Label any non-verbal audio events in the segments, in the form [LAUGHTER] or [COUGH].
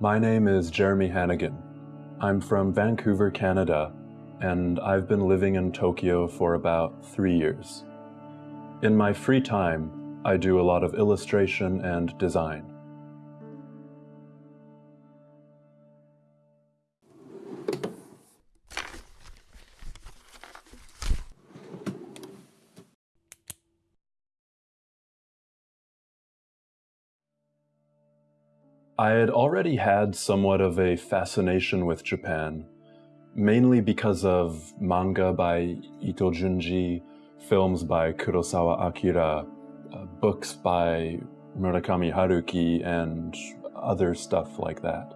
My name is Jeremy Hannigan. I'm from Vancouver, Canada, and I've been living in Tokyo for about three years. In my free time, I do a lot of illustration and design. I had already had somewhat of a fascination with Japan, mainly because of manga by Ito Junji, films by Kurosawa Akira, uh, books by Murakami Haruki, and other stuff like that.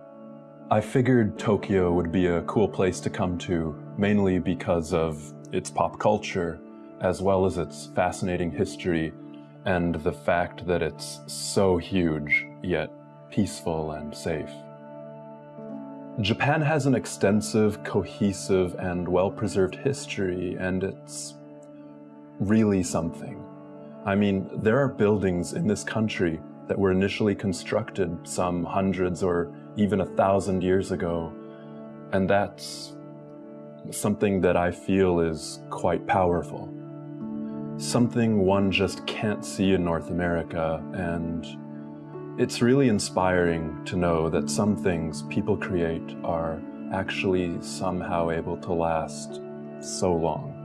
I figured Tokyo would be a cool place to come to, mainly because of its pop culture, as well as its fascinating history, and the fact that it's so huge, yet peaceful and safe. Japan has an extensive, cohesive, and well-preserved history, and it's really something. I mean, there are buildings in this country that were initially constructed some hundreds or even a thousand years ago, and that's something that I feel is quite powerful. Something one just can't see in North America, and it's really inspiring to know that some things people create are actually somehow able to last so long.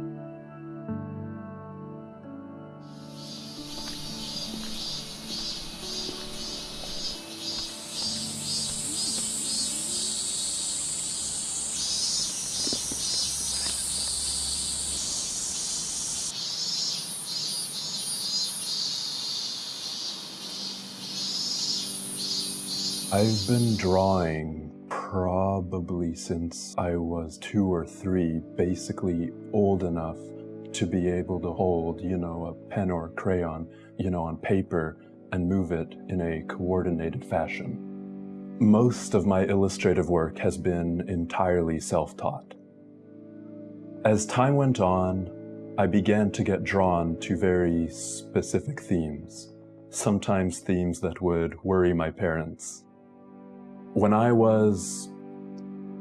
I've been drawing probably since I was two or three, basically old enough to be able to hold, you know, a pen or a crayon, you know, on paper and move it in a coordinated fashion. Most of my illustrative work has been entirely self-taught. As time went on, I began to get drawn to very specific themes, sometimes themes that would worry my parents. When I was,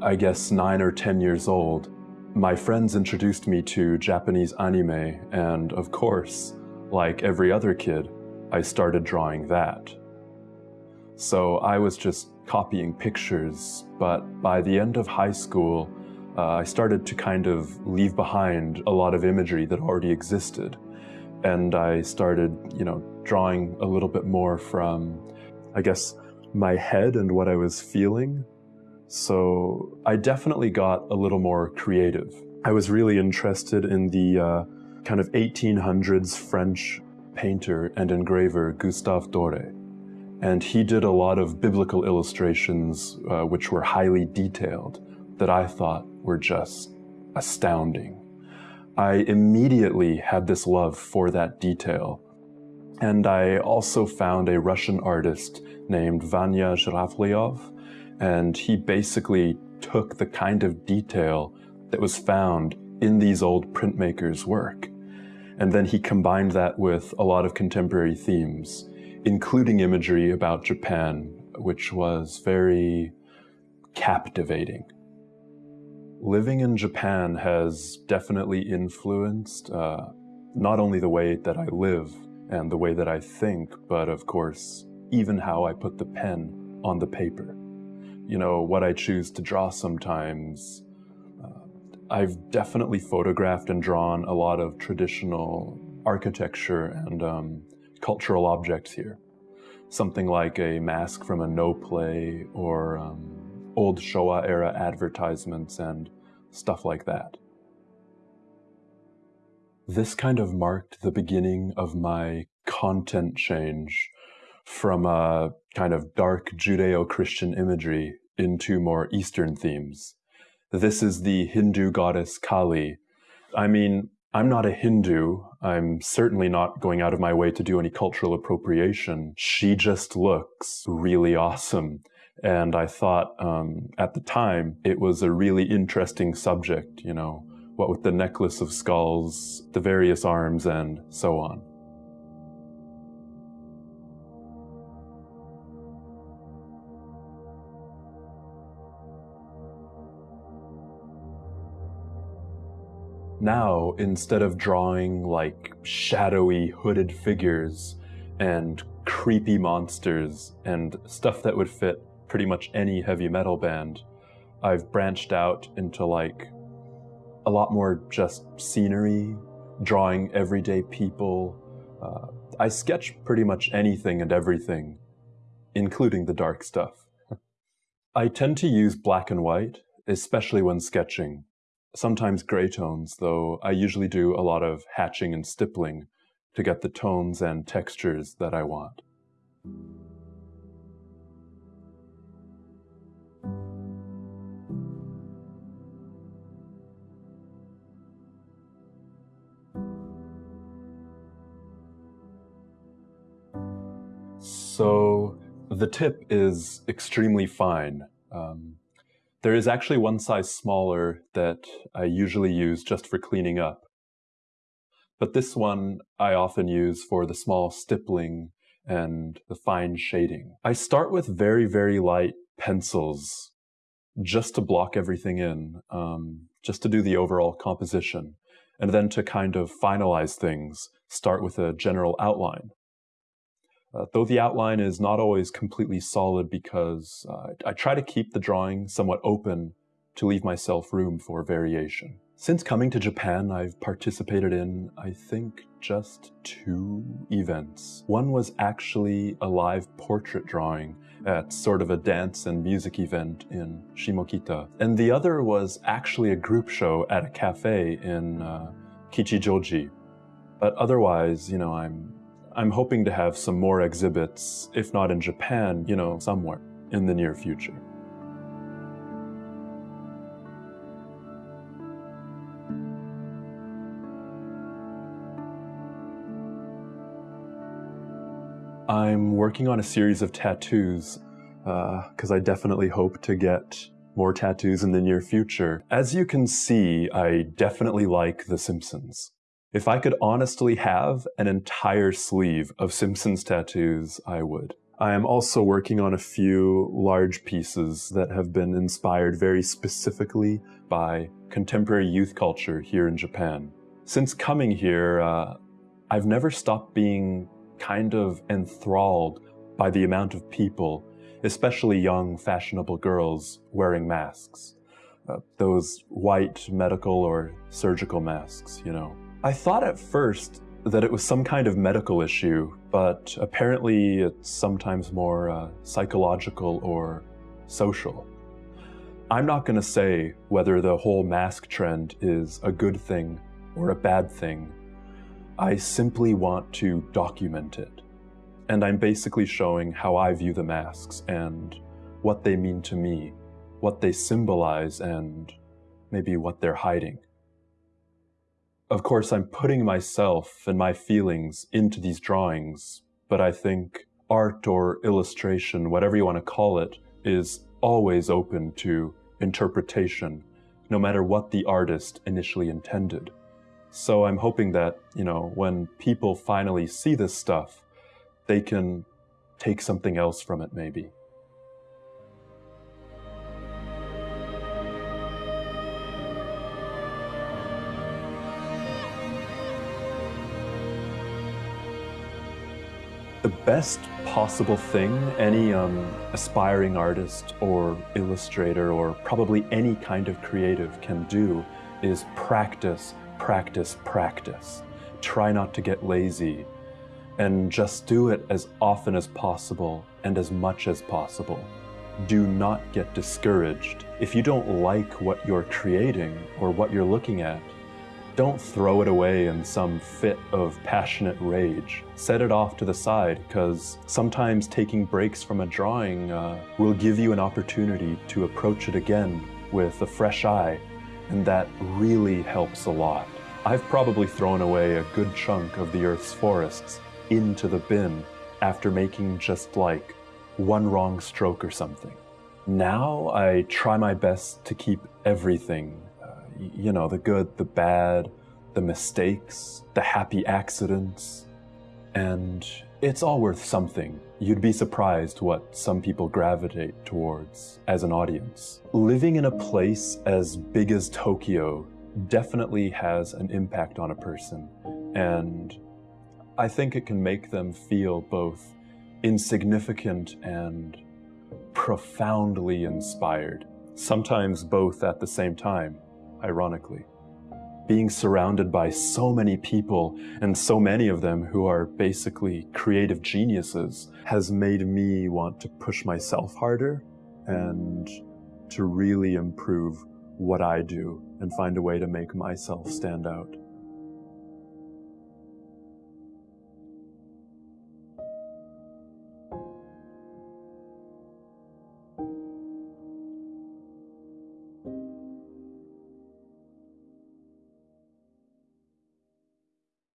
I guess, nine or 10 years old, my friends introduced me to Japanese anime, and of course, like every other kid, I started drawing that. So I was just copying pictures, but by the end of high school, uh, I started to kind of leave behind a lot of imagery that already existed. And I started, you know, drawing a little bit more from, I guess, my head and what I was feeling. So I definitely got a little more creative. I was really interested in the uh, kind of 1800s French painter and engraver Gustave Doré. And he did a lot of biblical illustrations uh, which were highly detailed that I thought were just astounding. I immediately had this love for that detail and I also found a Russian artist named Vania Zouravliov, and he basically took the kind of detail that was found in these old printmakers' work. And then he combined that with a lot of contemporary themes, including imagery about Japan, which was very captivating. Living in Japan has definitely influenced uh, not only the way that I live, and the way that I think, but of course, even how I put the pen on the paper. You know, what I choose to draw sometimes. Uh, I've definitely photographed and drawn a lot of traditional architecture and um, cultural objects here. Something like a mask from a Noh play or um, old Showa era advertisements and stuff like that. This kind of marked the beginning of my content change from a kind of dark Judeo-Christian imagery into more Eastern themes. This is the Hindu goddess Kali. I mean, I'm not a Hindu. I'm certainly not going out of my way to do any cultural appropriation. She just looks really awesome. And I thought um, at the time it was a really interesting subject, you know, what with the necklace of skulls, the various arms, and so on. Now, instead of drawing like shadowy hooded figures and creepy monsters and stuff that would fit pretty much any heavy metal band, I've branched out into like a lot more just scenery, drawing everyday people. Uh, I sketch pretty much anything and everything, including the dark stuff. [LAUGHS] I tend to use black and white, especially when sketching. Sometimes gray tones, though I usually do a lot of hatching and stippling to get the tones and textures that I want. So the tip is extremely fine. There is actually one size smaller that I usually use just for cleaning up. But this one I often use for the small stippling and the fine shading. I start with very, very light pencils just to block everything in, um, just to do the overall composition. And then to kind of finalize things, start with a general outline. Uh, though the outline is not always completely solid because uh, I try to keep the drawing somewhat open to leave myself room for variation. Since coming to Japan, I've participated in, I think, just two events. One was actually a live portrait drawing at sort of a dance and music event in Shimokita. And the other was actually a group show at a cafe in uh, Kichijoji. But otherwise, you know, I'm I'm hoping to have some more exhibits, if not in Japan, you know, somewhere in the near future. I'm working on a series of tattoos because uh, I definitely hope to get more tattoos in the near future. As you can see, I definitely like The Simpsons. If I could honestly have an entire sleeve of Simpsons tattoos, I would. I am also working on a few large pieces that have been inspired very specifically by contemporary youth culture here in Japan. Since coming here, uh, I've never stopped being kind of enthralled by the amount of people, especially young, fashionable girls, wearing masks. Uh, those white medical or surgical masks, you know. I thought at first that it was some kind of medical issue, but apparently it's sometimes more uh, psychological or social. I'm not going to say whether the whole mask trend is a good thing or a bad thing. I simply want to document it. And I'm basically showing how I view the masks and what they mean to me, what they symbolize, and maybe what they're hiding. Of course, I'm putting myself and my feelings into these drawings, but I think art or illustration, whatever you want to call it, is always open to interpretation, no matter what the artist initially intended. So I'm hoping that, you know, when people finally see this stuff, they can take something else from it maybe. The best possible thing any um, aspiring artist or illustrator or probably any kind of creative can do is practice, practice, practice. Try not to get lazy and just do it as often as possible and as much as possible. Do not get discouraged. If you don't like what you're creating or what you're looking at, don't throw it away in some fit of passionate rage. Set it off to the side, because sometimes taking breaks from a drawing uh, will give you an opportunity to approach it again with a fresh eye, and that really helps a lot. I've probably thrown away a good chunk of the Earth's forests into the bin after making just like one wrong stroke or something. Now I try my best to keep everything you know, the good, the bad, the mistakes, the happy accidents, and it's all worth something. You'd be surprised what some people gravitate towards as an audience. Living in a place as big as Tokyo definitely has an impact on a person. And I think it can make them feel both insignificant and profoundly inspired, sometimes both at the same time, ironically. Being surrounded by so many people and so many of them who are basically creative geniuses has made me want to push myself harder and to really improve what I do and find a way to make myself stand out.